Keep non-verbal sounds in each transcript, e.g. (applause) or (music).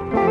Assalamualaikum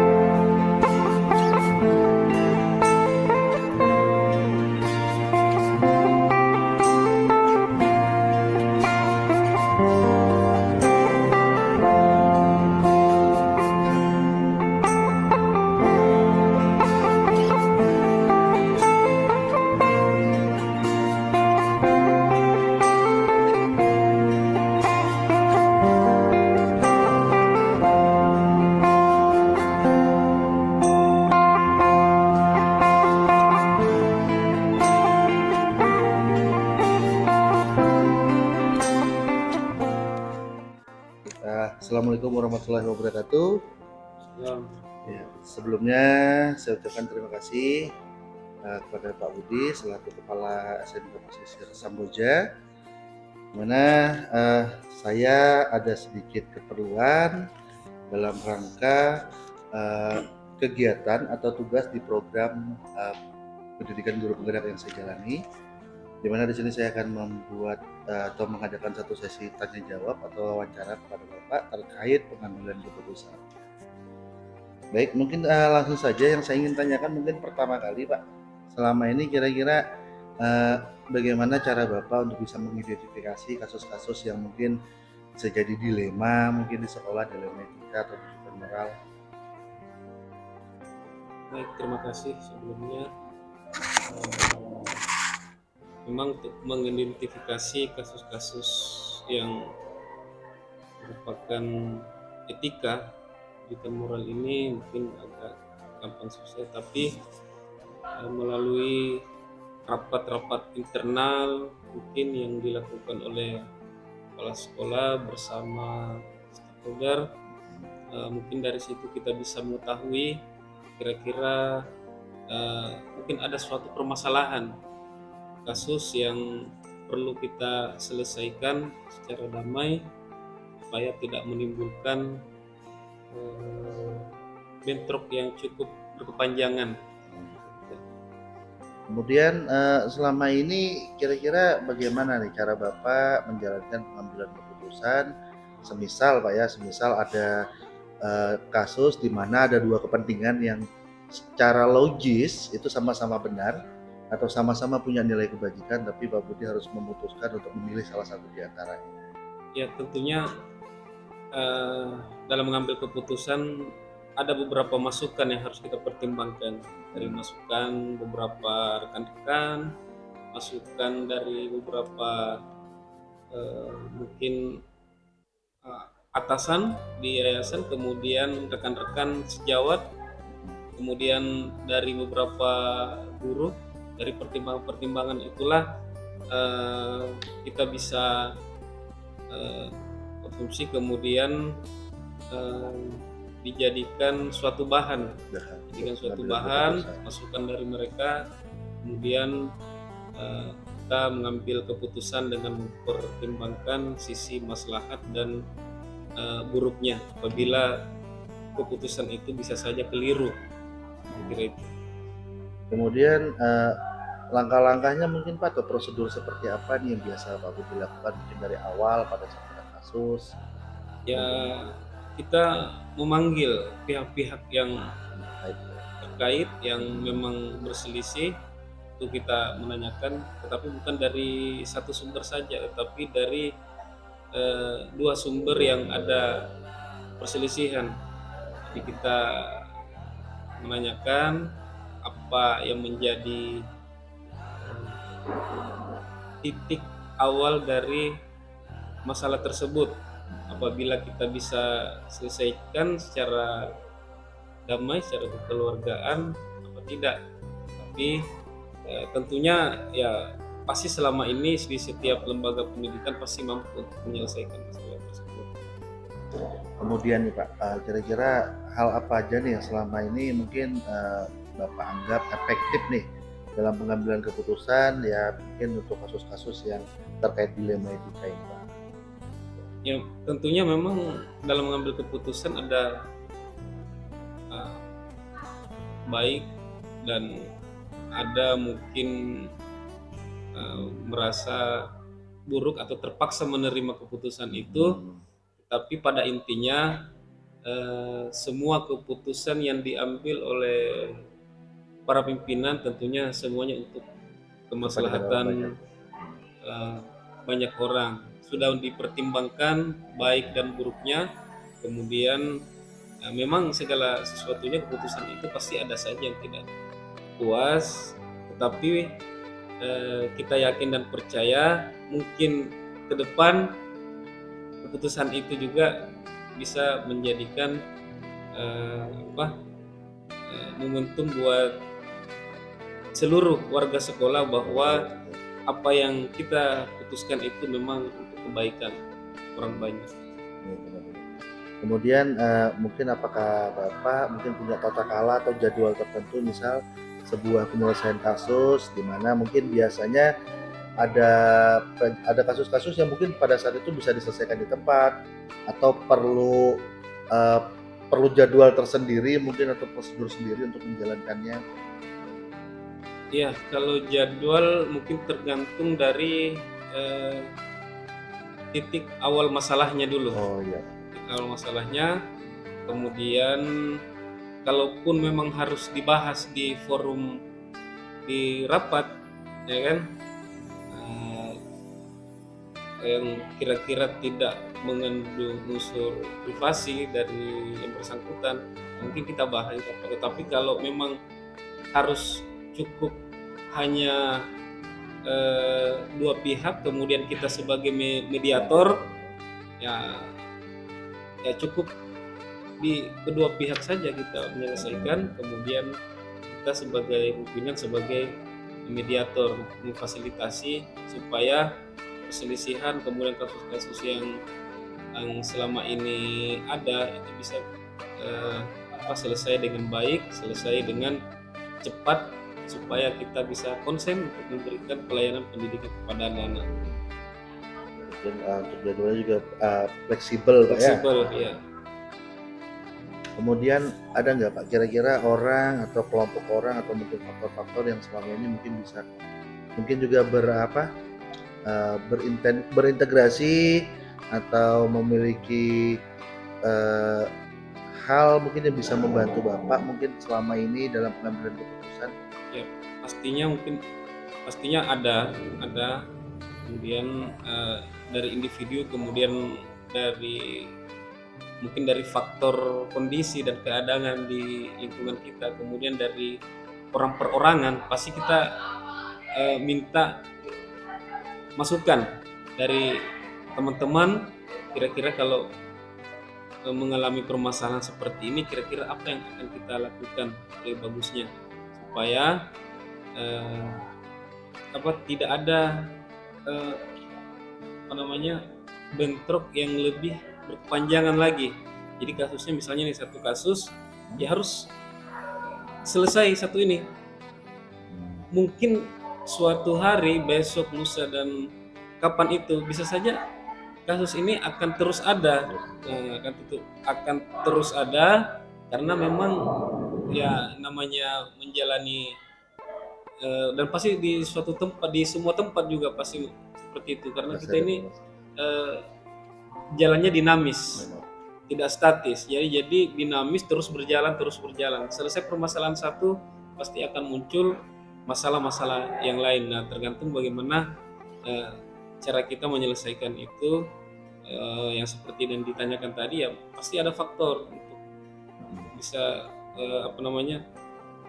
warahmatullahi wabarakatuh. Ya, sebelumnya saya ucapkan terima kasih uh, kepada Pak Budi selaku Kepala SMK Pesisir Samboja, mana uh, saya ada sedikit keperluan dalam rangka uh, kegiatan atau tugas di program uh, pendidikan guru penggerak yang saya jalani di mana di sini saya akan membuat uh, atau mengadakan satu sesi tanya jawab atau wawancara kepada Bapak terkait pengambilan keputusan. Baik, mungkin uh, langsung saja yang saya ingin tanyakan mungkin pertama kali Pak, selama ini kira-kira uh, bagaimana cara Bapak untuk bisa mengidentifikasi kasus-kasus yang mungkin bisa jadi dilema mungkin di sekolah dilema etika atau moral. Baik, terima kasih sebelumnya memang untuk mengidentifikasi kasus-kasus yang merupakan etika di moral ini mungkin agak gampang susah tapi eh, melalui rapat-rapat internal mungkin yang dilakukan oleh kepala sekolah bersama stakeholder eh, mungkin dari situ kita bisa mengetahui kira-kira eh, mungkin ada suatu permasalahan kasus yang perlu kita selesaikan secara damai supaya tidak menimbulkan uh, bentrok yang cukup berkepanjangan. Kemudian uh, selama ini kira-kira bagaimana nih cara Bapak menjalankan pengambilan keputusan semisal Pak ya, semisal ada uh, kasus di mana ada dua kepentingan yang secara logis itu sama-sama benar, atau sama-sama punya nilai kebajikan tapi Pak Budi harus memutuskan untuk memilih salah satu di antaranya? Ya tentunya uh, dalam mengambil keputusan ada beberapa masukan yang harus kita pertimbangkan dari masukan beberapa rekan-rekan, masukan dari beberapa uh, mungkin uh, atasan di yayasan, kemudian rekan-rekan sejawat, kemudian dari beberapa guru dari pertimbangan-pertimbangan itulah uh, kita bisa uh, konsumsi kemudian uh, dijadikan suatu bahan. Dijadikan suatu bahan masukan dari mereka kemudian uh, kita mengambil keputusan dengan mempertimbangkan sisi maslahat dan uh, buruknya apabila keputusan itu bisa saja keliru. Kira itu kemudian uh, langkah-langkahnya mungkin Pak atau prosedur seperti apa nih yang biasa Pak Budi lakukan mungkin dari awal pada saat kasus? Ya kita memanggil pihak-pihak yang terkait yang memang berselisih. Itu kita menanyakan tetapi bukan dari satu sumber saja tetapi dari eh, dua sumber yang ada perselisihan. Jadi kita menanyakan apa yang menjadi titik awal dari masalah tersebut? Apabila kita bisa selesaikan secara damai secara kekeluargaan apa tidak? Tapi eh, tentunya ya pasti selama ini di setiap lembaga pendidikan pasti mampu untuk menyelesaikan masalah tersebut. Kemudian nih Pak eh, kira-kira hal apa aja nih yang selama ini mungkin uh, Bapak anggap efektif nih dalam pengambilan keputusan ya mungkin untuk kasus-kasus yang terkait dilema etika ini Pak? Ya tentunya memang dalam mengambil keputusan ada uh, baik dan ada mungkin uh, merasa buruk atau terpaksa menerima keputusan itu, hmm. tapi pada intinya eh, semua keputusan yang diambil oleh para pimpinan tentunya semuanya untuk kemaslahatan eh, banyak orang. Sudah dipertimbangkan baik dan buruknya. Kemudian eh, memang segala sesuatunya keputusan itu pasti ada saja yang tidak puas. Tetapi eh, kita yakin dan percaya mungkin ke depan keputusan itu juga bisa menjadikan apa momentum buat seluruh warga sekolah bahwa apa yang kita putuskan itu memang untuk kebaikan orang banyak. Kemudian uh, mungkin apakah Bapak mungkin punya tata kala atau jadwal tertentu misal sebuah penyelesaian kasus di mana mungkin biasanya ada ada kasus-kasus yang mungkin pada saat itu bisa diselesaikan di tempat atau perlu uh, perlu jadwal tersendiri mungkin atau prosedur sendiri untuk menjalankannya. Iya, kalau jadwal mungkin tergantung dari uh, titik awal masalahnya dulu. Oh iya. Titik awal masalahnya, kemudian kalaupun memang harus dibahas di forum di rapat, ya kan, uh, yang kira-kira tidak mengandung unsur privasi dari yang bersangkutan, mungkin kita bahas. Tetapi kalau memang harus cukup hanya eh, dua pihak kemudian kita sebagai mediator ya ya cukup di kedua pihak saja kita menyelesaikan. Kemudian kita sebagai pimpinan sebagai mediator memfasilitasi supaya perselisihan kemudian kasus-kasus yang yang selama ini ada itu bisa eh, apa selesai dengan baik selesai dengan cepat supaya kita bisa konsen untuk memberikan pelayanan pendidikan kepada anak-anak. Dan uh, untuk jadwalnya juga uh, fleksibel, Pak ya. Fleksibel, ya. Kemudian ada nggak Pak kira-kira orang atau kelompok orang atau mungkin faktor-faktor yang selama ini mungkin bisa mungkin juga berapa uh, berinten, berintegrasi atau memiliki uh, hal mungkin yang bisa membantu Bapak mungkin selama ini dalam pengambilan keputusan pastinya mungkin pastinya ada ada. Kemudian uh, dari individu kemudian dari mungkin dari faktor kondisi dan keadaan di lingkungan kita kemudian dari orang perorangan pasti kita uh, minta masukan dari teman-teman kira-kira kalau uh, mengalami permasalahan seperti ini kira-kira apa yang akan kita lakukan lebih bagusnya. Supaya eh, apa tidak ada eh, apa namanya bentrok yang lebih berkepanjangan lagi. Jadi kasusnya misalnya nih satu kasus ya harus selesai satu ini. Mungkin suatu hari besok lusa dan kapan itu bisa saja kasus ini akan terus ada nah, akan akan terus ada karena memang ya namanya menjalani uh, dan pasti di suatu tempat di semua tempat juga pasti seperti itu. Karena kita ini uh, jalannya dinamis tidak statis. Jadi jadi dinamis terus berjalan terus berjalan. Selesai permasalahan satu pasti akan muncul masalah-masalah yang lain. Nah tergantung bagaimana uh, cara kita menyelesaikan itu. Uh, yang seperti yang ditanyakan tadi ya pasti ada faktor bisa eh, apa namanya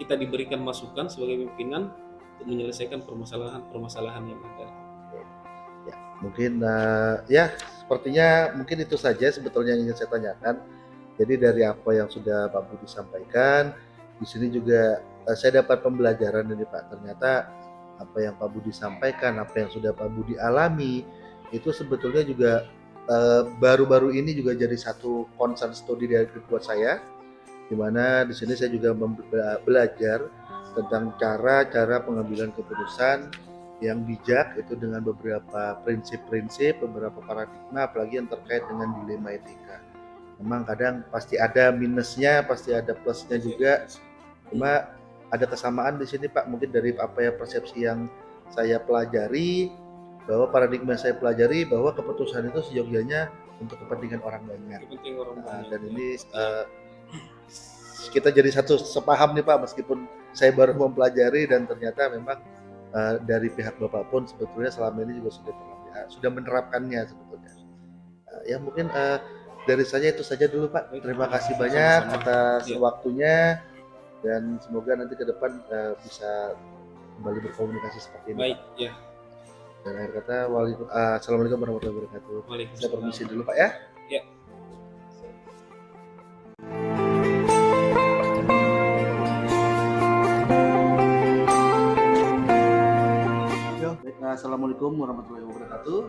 kita diberikan masukan sebagai pimpinan untuk menyelesaikan permasalahan-permasalahan yang ada. Ya, mungkin uh, ya sepertinya mungkin itu saja sebetulnya yang ingin saya tanyakan. Jadi dari apa yang sudah Pak Budi sampaikan, di sini juga uh, saya dapat pembelajaran ini Pak. Ternyata apa yang Pak Budi sampaikan, apa yang sudah Pak Budi alami, itu sebetulnya juga eh, baru-baru uh, ini juga jadi satu concern studi dari buat saya di mana di sini saya juga belajar tentang cara-cara pengambilan keputusan yang bijak itu dengan beberapa prinsip-prinsip, beberapa paradigma, apalagi yang terkait dengan dilema etika. Memang kadang pasti ada minusnya, pasti ada plusnya juga. Cuma ada kesamaan di sini Pak, mungkin dari apa ya persepsi yang saya pelajari bahwa paradigma saya pelajari bahwa keputusan itu seyogyanya untuk kepentingan orang banyak. Kepentingan orang Nah, banyak. dan ya. ini eh, kita jadi satu sepaham nih Pak meskipun saya baru mempelajari dan ternyata memang eh, dari pihak Bapak pun sebetulnya selama ini juga sudah pernah ya, sudah menerapkannya sebetulnya. Eh, ya mungkin eh, dari saya itu saja dulu Pak. Terima kasih banyak atas Ya. waktunya dan semoga nanti ke depan eh, bisa kembali berkomunikasi seperti ini. Baik, ya. Dan akhir kata, eh, assalamualaikum warahmatullahi wabarakatuh. Saya permisi dulu Pak ya. Nah, assalamualaikum warahmatullahi wabarakatuh.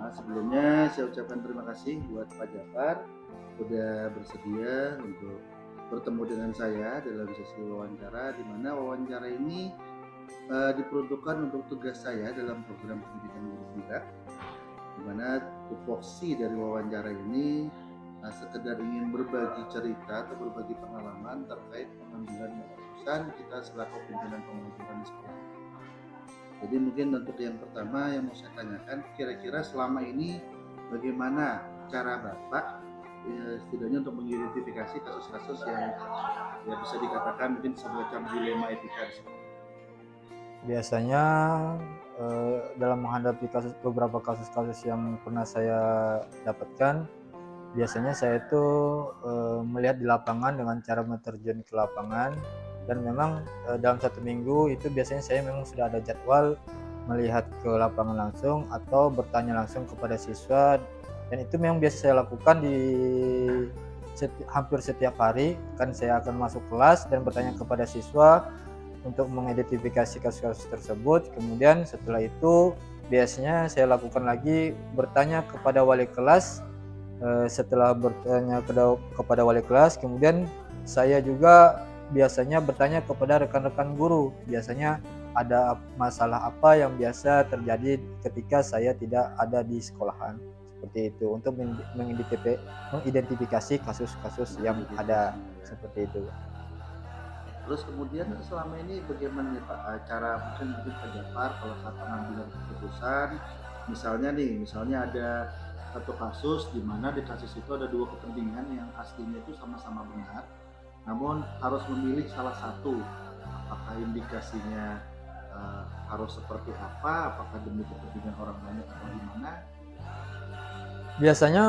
Nah, sebelumnya saya ucapkan terima kasih buat Pak Jafar sudah bersedia untuk bertemu dengan saya dalam sesi wawancara di mana wawancara ini eh, diperuntukkan untuk tugas saya dalam program pendidikan guru tidak di mana tupoksi dari wawancara ini eh, sekedar ingin berbagi cerita atau berbagi pengalaman terkait pengambilan keputusan kita selaku pimpinan di sekolah. Jadi mungkin untuk yang pertama yang mau saya tanyakan, kira-kira selama ini bagaimana cara Bapak ya, setidaknya untuk mengidentifikasi kasus-kasus yang ya bisa dikatakan mungkin semacam dilema etika biasanya eh, dalam menghadapi kasus beberapa kasus-kasus yang pernah saya dapatkan biasanya saya itu eh, melihat di lapangan dengan cara menerjun ke lapangan dan memang eh, dalam satu minggu itu biasanya saya memang sudah ada jadwal melihat ke lapangan langsung atau bertanya langsung kepada siswa dan itu memang biasa saya lakukan di seti- hampir setiap hari kan saya akan masuk kelas dan bertanya kepada siswa untuk mengidentifikasi kasus-kasus tersebut. Kemudian setelah itu biasanya saya lakukan lagi bertanya kepada wali kelas. Eh, Setelah bertanya kepada wali kelas, kemudian saya juga biasanya bertanya kepada rekan-rekan guru. Biasanya ada masalah apa yang biasa terjadi ketika saya tidak ada di sekolahan seperti itu untuk meng- mengidentifi- mengidentifikasi kasus-kasus yang ada seperti itu. Terus kemudian selama ini bagaimana Pak cara mungkin mungkin Pak Jafar kalau saat pengambilan keputusan misalnya nih misalnya ada satu kasus di mana di kasus itu ada dua kepentingan yang aslinya itu sama-sama benar namun harus memilih salah satu. Apakah indikasinya eh, harus seperti apa? Apakah demi kepentingan orang banyak atau gimana? Biasanya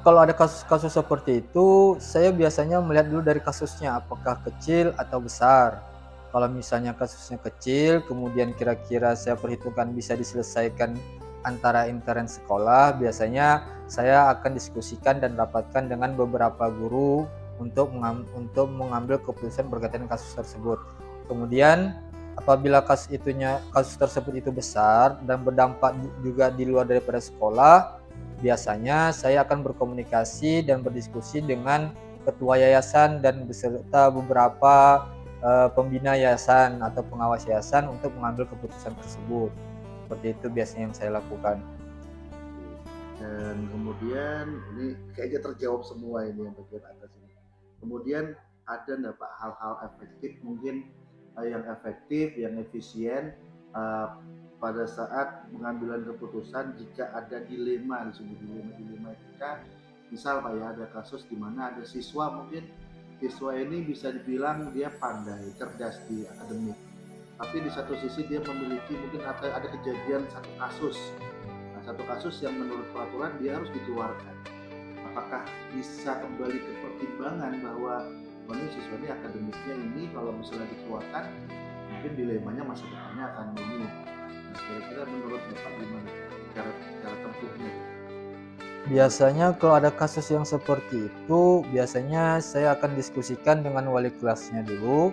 kalau ada kasus-kasus seperti itu, saya biasanya melihat dulu dari kasusnya apakah kecil atau besar. Kalau misalnya kasusnya kecil, kemudian kira-kira saya perhitungkan bisa diselesaikan antara intern sekolah, biasanya saya akan diskusikan dan rapatkan dengan beberapa guru untuk untuk mengambil keputusan berkaitan kasus tersebut. Kemudian apabila kasus itunya kasus tersebut itu besar dan berdampak juga di luar daripada sekolah, biasanya saya akan berkomunikasi dan berdiskusi dengan ketua yayasan dan beserta beberapa eh, pembina yayasan atau pengawas yayasan untuk mengambil keputusan tersebut. Seperti itu biasanya yang saya lakukan. dan kemudian ini kayaknya terjawab semua ini yang bagian atas. Kemudian ada Pak hal-hal efektif mungkin eh, yang efektif, yang efisien eh, pada saat pengambilan keputusan jika ada dilema disebut dilema dilema etika. Misal Pak ya ada kasus di mana ada siswa mungkin siswa ini bisa dibilang dia pandai cerdas di akademik. Tapi di satu sisi dia memiliki mungkin ada ada kejadian satu kasus. Nah, satu kasus yang menurut peraturan dia harus dikeluarkan. Apakah bisa kembali ke pertimbangan bahwa oh, ini siswa ini akademiknya ini kalau misalnya dikeluarkan mungkin dilemanya masa depannya akan ini. Nah, kira-kira menurut Bapak gimana cara cara tempuhnya? Biasanya kalau ada kasus yang seperti itu, biasanya saya akan diskusikan dengan wali kelasnya dulu.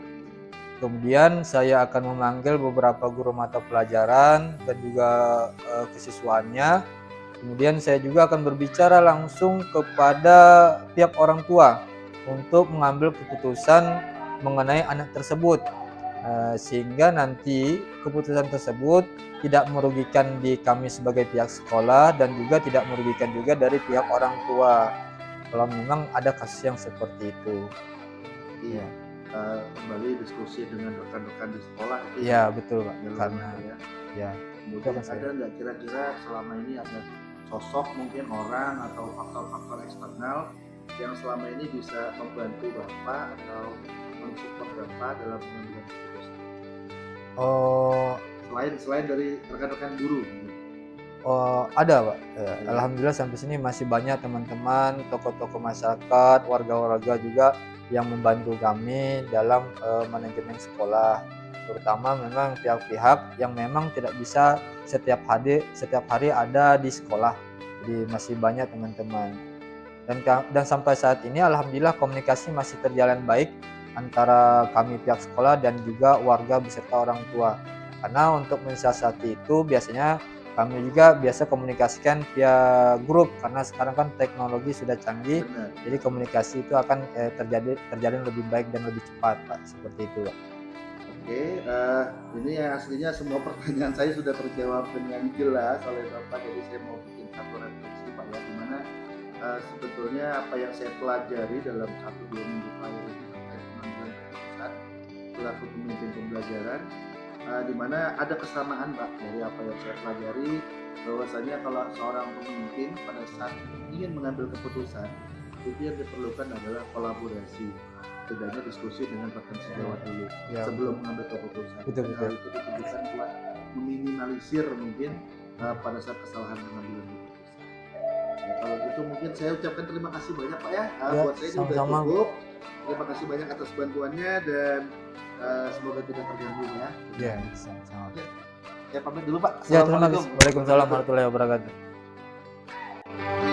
Kemudian saya akan memanggil beberapa guru mata pelajaran dan juga eh, kesiswaannya. Kemudian saya juga akan berbicara langsung kepada pihak orang tua untuk mengambil keputusan mengenai anak tersebut. Eh, sehingga nanti keputusan tersebut tidak merugikan di kami sebagai pihak sekolah dan juga tidak merugikan juga dari pihak orang tua kalau memang ada kasus yang seperti itu. Iya. Eh, kembali diskusi dengan rekan-rekan di sekolah Iya betul pak karena ya. ya Kemudian ada nggak kira-kira selama ini ada sosok mungkin orang atau faktor-faktor eksternal yang selama ini bisa membantu bapak atau mensupport bapak dalam pengambilan keputusan Oh, selain selain dari rekan-rekan guru oh ada pak. Ya, Alhamdulillah sampai sini masih banyak teman-teman, tokoh-tokoh masyarakat, warga-warga juga yang membantu kami dalam eh, manajemen sekolah. Terutama memang pihak-pihak yang memang tidak bisa setiap hari setiap hari ada di sekolah. Jadi masih banyak teman-teman. Dan dan sampai saat ini alhamdulillah komunikasi masih terjalan baik antara kami pihak sekolah dan juga warga beserta orang tua. Karena untuk mensiasati itu biasanya kami juga biasa komunikasikan via grup karena sekarang kan teknologi sudah canggih benar jadi komunikasi itu akan eh, terjadi terjalin lebih baik dan lebih cepat pak seperti itu pak. Oke, eh, ini yang aslinya semua (laughs) pertanyaan saya sudah terjawab dengan jelas oleh Bapak, jadi saya mau bikin satu refleksi Pak ya, di mana eh, sebetulnya apa yang saya pelajari dalam satu dua minggu terakhir ini terkait pengambilan keputusan selaku pemimpin pembelajaran, eh, di mana ada kesamaan Pak dari apa yang saya pelajari, bahwasanya kalau seorang pemimpin pada saat ingin mengambil keputusan, itu yang diperlukan adalah kolaborasi, setidaknya diskusi dengan rekan sejawat dulu Ya, sebelum mengambil keputusan. Betul, betul. itu ditujukan buat meminimalisir mungkin uh, pada saat kesalahan pengambilan keputusan. Ya, kalau gitu mungkin saya ucapkan terima kasih banyak Pak ya. Uh, Ya, buat saya sudah cukup. Terima kasih banyak atas bantuannya dan uh, semoga tidak terganggu ya. ya sama-sama. Ya pamit dulu Pak. Ya terima Assalamualaikum. kasih. Waalaikumsalam warahmatullahi wabarakatuh.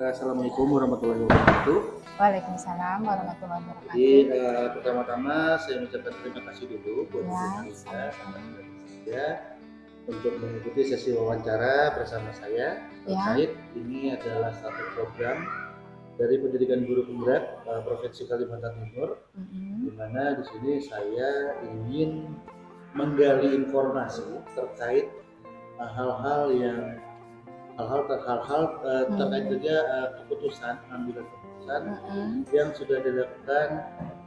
Assalamualaikum warahmatullahi wabarakatuh. Waalaikumsalam warahmatullahi Jadi wabarakatuh. uh, pertama-tama saya mengucapkan terima kasih dulu buat Ya, sama-sama. ya untuk mengikuti sesi wawancara bersama saya Ya, terkait ini adalah satu program dari pendidikan guru penggerak uh, Provinsi Kalimantan Timur mm-mm. di mana di sini saya ingin menggali informasi terkait uh, hal-hal yang hal-hal hal-hal uh, Hmm. terkait juga uh, keputusan pengambilan keputusan Mm-mm. yang sudah dilakukan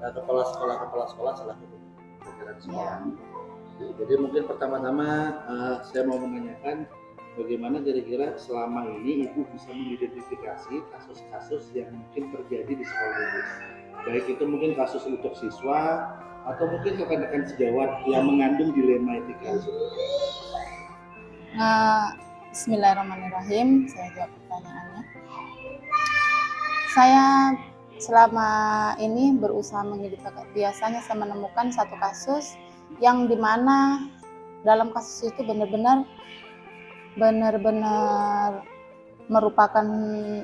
uh, kepala sekolah kepala sekolah selaku pembelajaran sekolah. Ya. Jadi mungkin pertama-tama uh, saya mau menanyakan bagaimana kira-kira selama ini ibu bisa mengidentifikasi kasus-kasus yang mungkin terjadi di sekolah ibu. Baik itu mungkin kasus untuk siswa atau mungkin rekan-rekan sejawat yang mengandung dilema etika. Nah, Bismillahirrahmanirrahim. Saya jawab pertanyaannya. Saya selama ini berusaha mengidentifikasi biasanya saya menemukan satu kasus yang di mana dalam kasus itu benar-benar benar-benar merupakan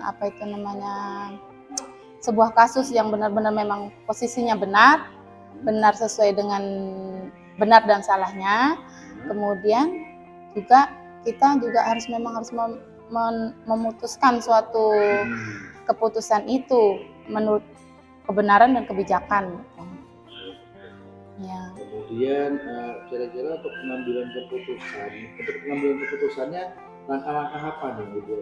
apa itu namanya sebuah kasus yang benar-benar memang posisinya benar benar sesuai dengan benar dan salahnya kemudian juga kita juga harus memang harus mem- men- memutuskan suatu keputusan itu menurut kebenaran dan kebijakan. Ya. Kemudian uh, kira-kira untuk pengambilan keputusan, untuk pengambilan keputusannya langkah-langkah apa nih ibu?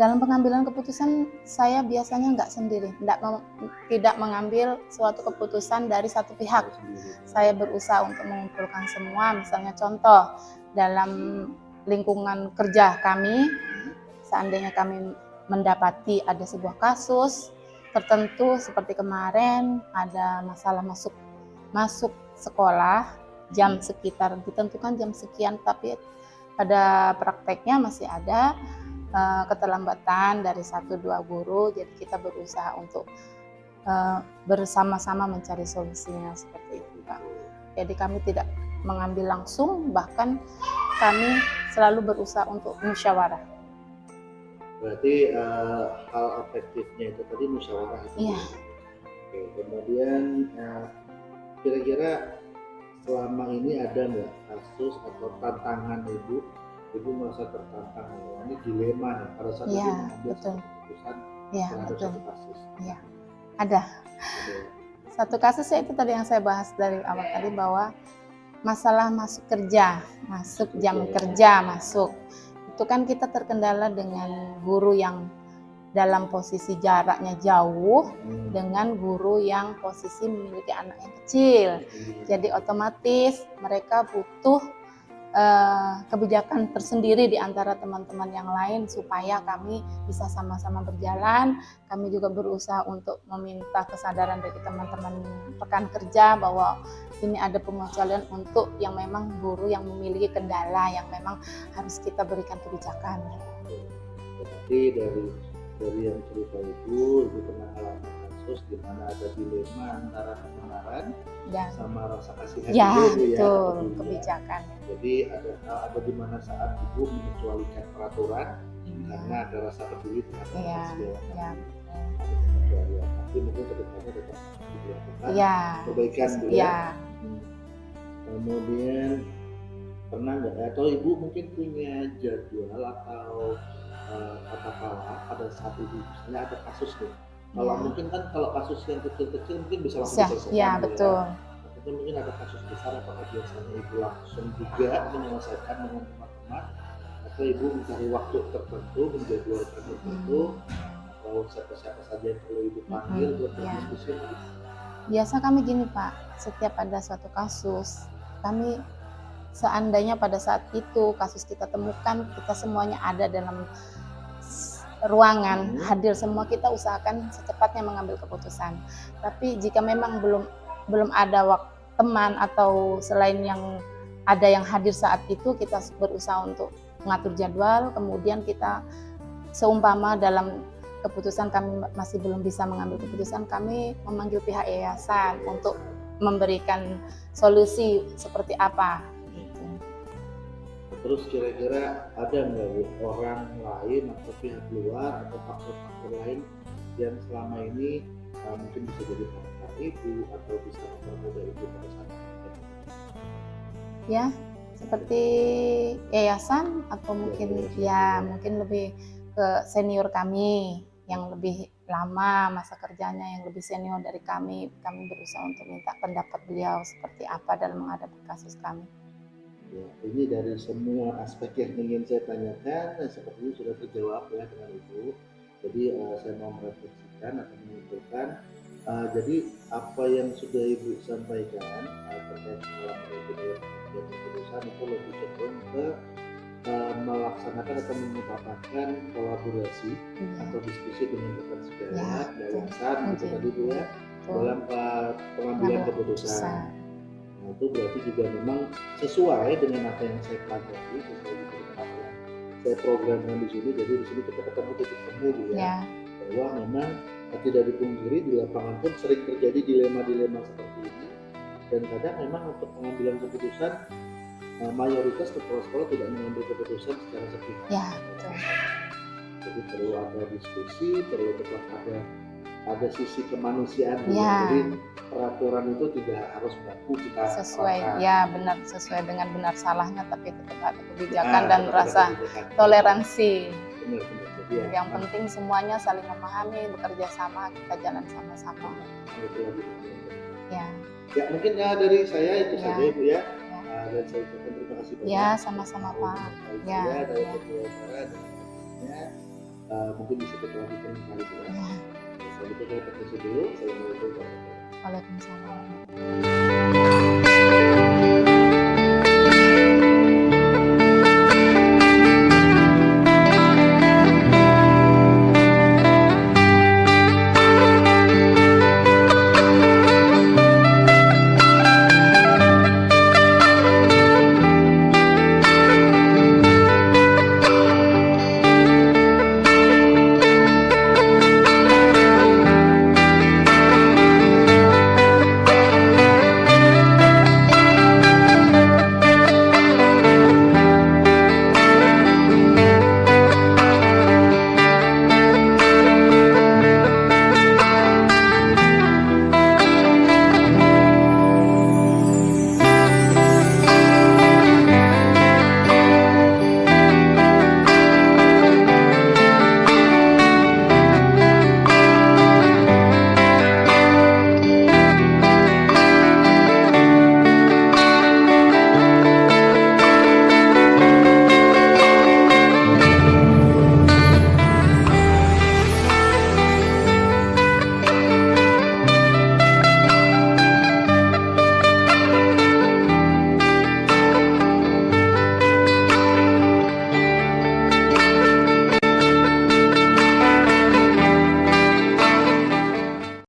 Dalam pengambilan keputusan saya biasanya nggak sendiri. Tidak mem- tidak mengambil suatu keputusan dari satu pihak. Saya berusaha untuk mengumpulkan semua. Misalnya contoh dalam lingkungan kerja kami seandainya kami mendapati ada sebuah kasus tertentu seperti kemarin ada masalah masuk masuk sekolah jam sekitar ditentukan jam sekian tapi pada prakteknya masih ada eh, keterlambatan dari satu dua guru jadi kita berusaha untuk eh, bersama-sama mencari solusinya seperti itu Pak. Jadi kami tidak mengambil langsung bahkan kami selalu berusaha untuk musyawarah. Berarti uh, hal efektifnya itu tadi musyawarah itu. Iya. Oke, kemudian uh, kira-kira selama ini ada nggak kasus atau tantangan ibu ibu merasa tertantang ini dilema nih pada saat Iya, ibu mengambil betul. satu keputusan Ya terhadap betul. satu kasus. Ada Ada. satu kasus ya itu tadi yang saya bahas dari awal tadi bahwa masalah masuk kerja, masuk jam kerja masuk itu kan kita terkendala dengan guru yang dalam posisi jaraknya jauh Hmm. dengan guru yang posisi memiliki anak yang kecil. Jadi otomatis mereka butuh eh, kebijakan tersendiri di antara teman-teman yang lain supaya kami bisa sama-sama berjalan. Kami juga berusaha untuk meminta kesadaran dari teman-teman rekan kerja bahwa ini ada pengecualian untuk yang memang guru yang memiliki kendala yang memang harus kita berikan kebijakan. Berarti dari dari yang cerita itu, ibu pernah alami kasus di mana ada dilema antara kebenaran Dan sama rasa kasihan ya, ibu, Bu, ya, betul ya. kebijakan. Jadi ada ada di mana saat ibu mengecualikan peraturan karena ada rasa peduli terhadap segala ya. pengecualian. Tapi mungkin ke depannya tetap dilakukan Ya, perbaikan Bu ya. ya. Hmm. Kemudian pernah nggak atau ibu mungkin punya jadwal atau eh, katakanlah pada saat ibu misalnya ada kasus nih. Kalau Ya. mungkin kan kalau kasus yang kecil-kecil mungkin bisa langsung diselesaikan. ya Bu, betul. Tapi mungkin ada kasus besar apakah biasanya ibu langsung juga menyelesaikan dengan teman-teman atau ibu mencari waktu tertentu menjadwalkan tertentu atau siapa-siapa saja yang perlu ibu panggil Mhm, buat ya. berdiskusi Biasa kami gini Pak, setiap ada suatu kasus, kami seandainya pada saat itu kasus kita temukan, kita semuanya ada dalam ruangan, Hmm. hadir semua kita usahakan secepatnya mengambil keputusan. Tapi jika memang belum belum ada waktu teman atau selain yang ada yang hadir saat itu, kita berusaha untuk mengatur jadwal, kemudian kita seumpama dalam keputusan kami masih belum bisa mengambil keputusan, kami memanggil pihak yayasan untuk memberikan solusi seperti apa. Terus kira-kira ada nggak Bu, orang lain atau pihak luar atau faktor-faktor lain yang selama ini uh, mungkin bisa jadi pengantar ibu atau bisa mempermudah ibu pada saat Ya, seperti yayasan atau mungkin ya mungkin lebih ke senior kami yang lebih lama masa kerjanya yang lebih senior dari kami. Kami berusaha untuk minta pendapat beliau seperti apa dalam menghadapi kasus kami Ya, ini dari semua aspek yang ingin saya tanyakan, eh, sepertinya sudah terjawab ya dengan Ibu. Jadi eh, saya mau merefleksikan atau menyimpulkan. eh, jadi apa yang sudah Ibu sampaikan eh, terkait pengalaman Ibu dalam keputusan itu lebih cenderung ke melaksanakan atau mengutamakan kolaborasi Iya, atau diskusi dengan rekan sederajat, Ya, yayasan, gitu Mungkin. tadi Bu ya, dalam pengambilan Pengambilan keputusan. Itu berarti juga memang sesuai dengan apa yang saya pelajari, sesuai dengan apa yang saya programkan di sini. Jadi di sini kita ketemu titik temu Bu, ya, ya bahwa memang tidak dipungkiri di lapangan pun sering terjadi dilema-dilema seperti ini. Dan kadang memang untuk pengambilan keputusan eh, mayoritas kepala-sekolah tidak mengambil keputusan secara sepihak. ya betul Jadi perlu ada diskusi, perlu tetap ada ada sisi kemanusiaan. Ya. Jadi peraturan itu tidak harus baku kita sesuai terapkan. ya benar sesuai dengan benar salahnya tapi tetap ada kebijakan Nah, dan rasa kebijakan. toleransi Benar, benar. Jadi ya, yang penting semuanya saling memahami bekerja sama kita jalan sama-sama ya Ya mungkin ya dari saya itu Ya. saja ibu ya. ya Nah, dan saya ucapkan terima kasih banyak. ya sama-sama pak Ya, saya dari ya. acara dan selanjutnya, uh, mungkin bisa kita lanjutkan bu ya. ya Selanjutnya saya permisi dulu. Assalamualaikum warahmatullahi wabarakatuh. Waalaikumsalam